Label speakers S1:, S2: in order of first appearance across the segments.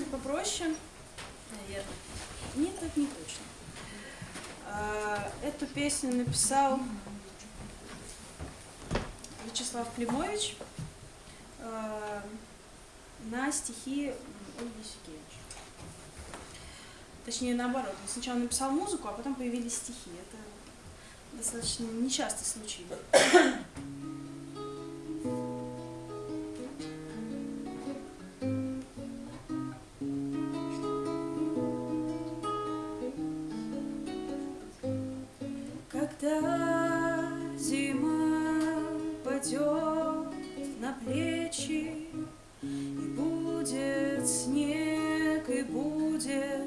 S1: будет попроще, наверное. Нет, это не точно. А, эту песню написал Вячеслав Климович а, на стихи Ольги Сикевич. Точнее, наоборот. Он сначала написал музыку, а потом появились стихи. Это достаточно нечастый случай. Когда зима падет на плечи, И будет снег, и будет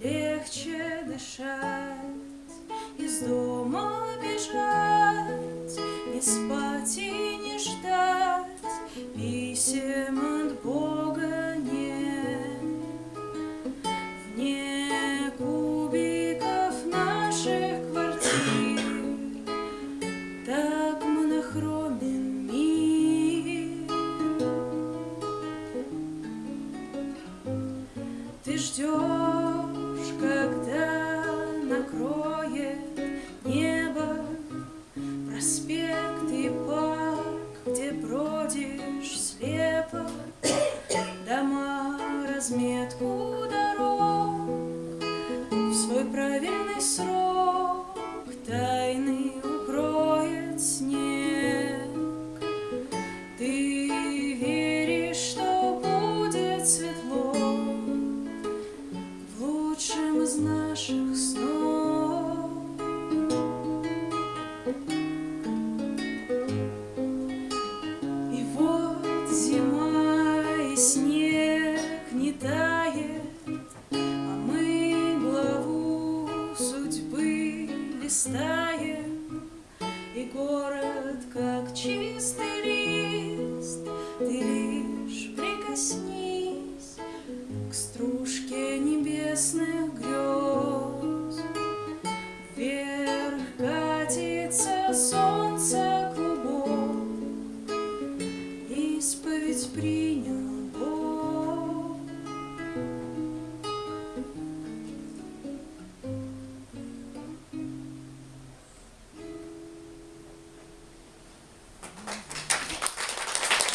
S1: легче дышать, Из дома бежать, не спать и не ждать, Писем Ты ждешь, когда накроет небо Проспект и парк, где бродишь слепо. Дома, разметку дорог В свой правильный срок наших снов. И вот зима и снег не тает, А мы главу судьбы листаем, И город как чистый лист, Ты лишь прикоснись К стружке небесных ведь принял.